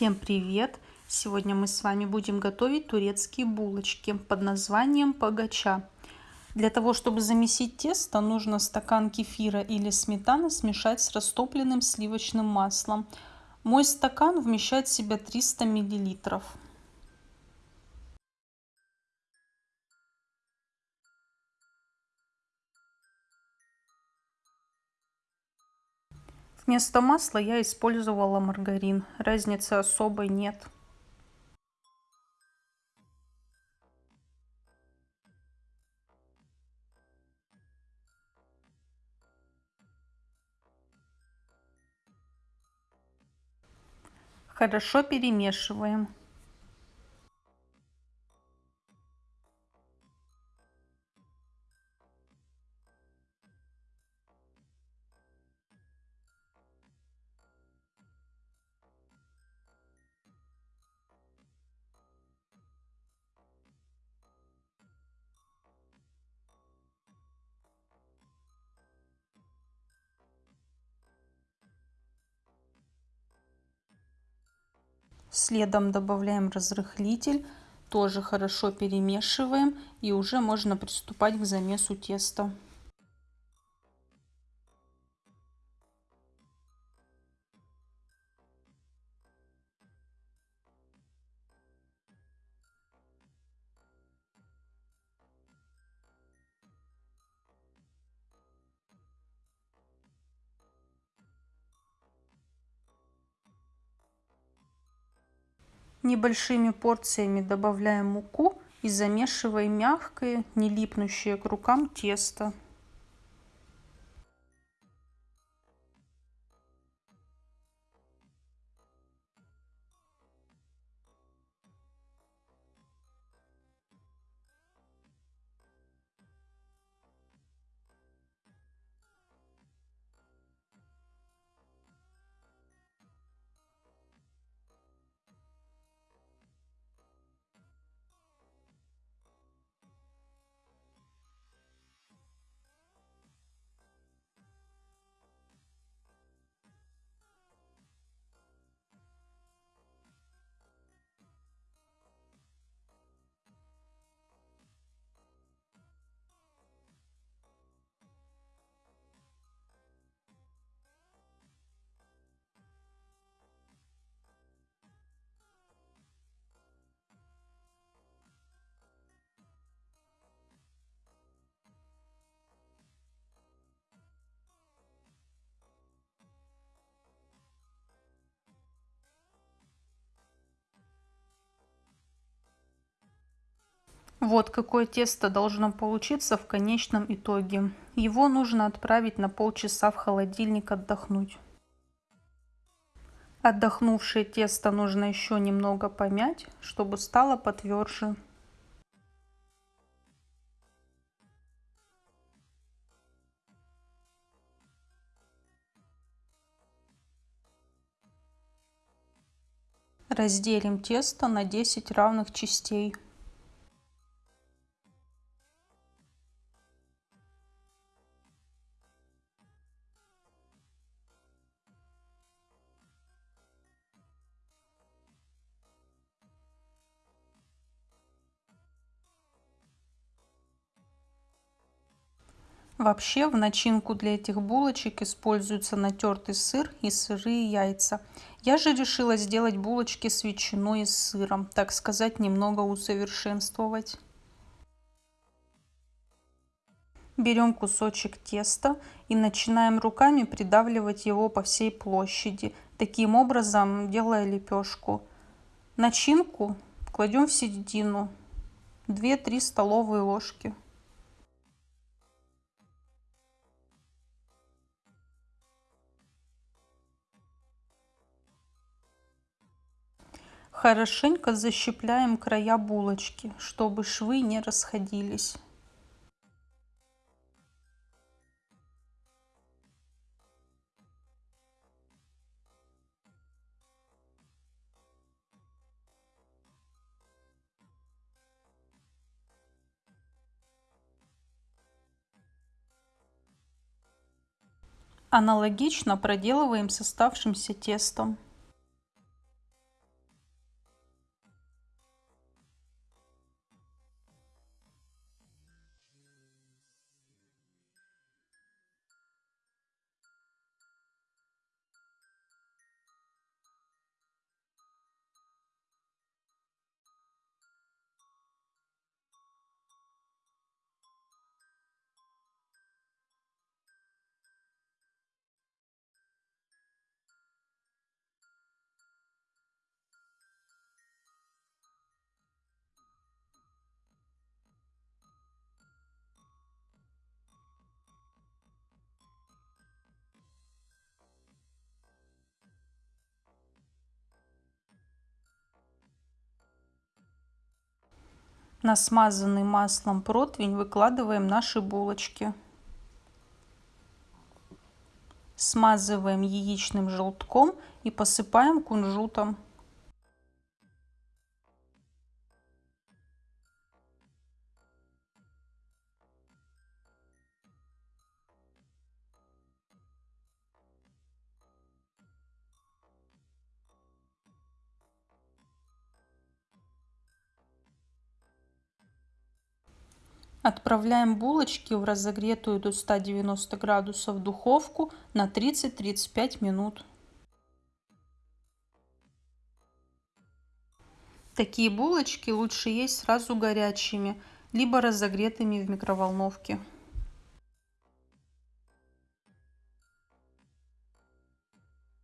Всем привет! Сегодня мы с вами будем готовить турецкие булочки под названием погача. Для того, чтобы замесить тесто, нужно стакан кефира или сметаны смешать с растопленным сливочным маслом. Мой стакан вмещает в себя 300 миллилитров. Вместо масла я использовала маргарин. Разницы особой нет. Хорошо перемешиваем. Следом добавляем разрыхлитель, тоже хорошо перемешиваем и уже можно приступать к замесу теста. Небольшими порциями добавляем муку и замешиваем мягкое, не липнущее к рукам тесто. Вот какое тесто должно получиться в конечном итоге. Его нужно отправить на полчаса в холодильник отдохнуть. Отдохнувшее тесто нужно еще немного помять, чтобы стало потверже. Разделим тесто на 10 равных частей. Вообще в начинку для этих булочек используется натертый сыр и сырые яйца. Я же решила сделать булочки с ветчиной и сыром, так сказать, немного усовершенствовать. Берем кусочек теста и начинаем руками придавливать его по всей площади, таким образом делая лепешку. Начинку кладем в середину, 2-3 столовые ложки. Хорошенько защипляем края булочки, чтобы швы не расходились. Аналогично проделываем с оставшимся тестом. На смазанный маслом противень выкладываем наши булочки. Смазываем яичным желтком и посыпаем кунжутом. Отправляем булочки в разогретую до 190 градусов духовку на 30-35 минут. Такие булочки лучше есть сразу горячими, либо разогретыми в микроволновке.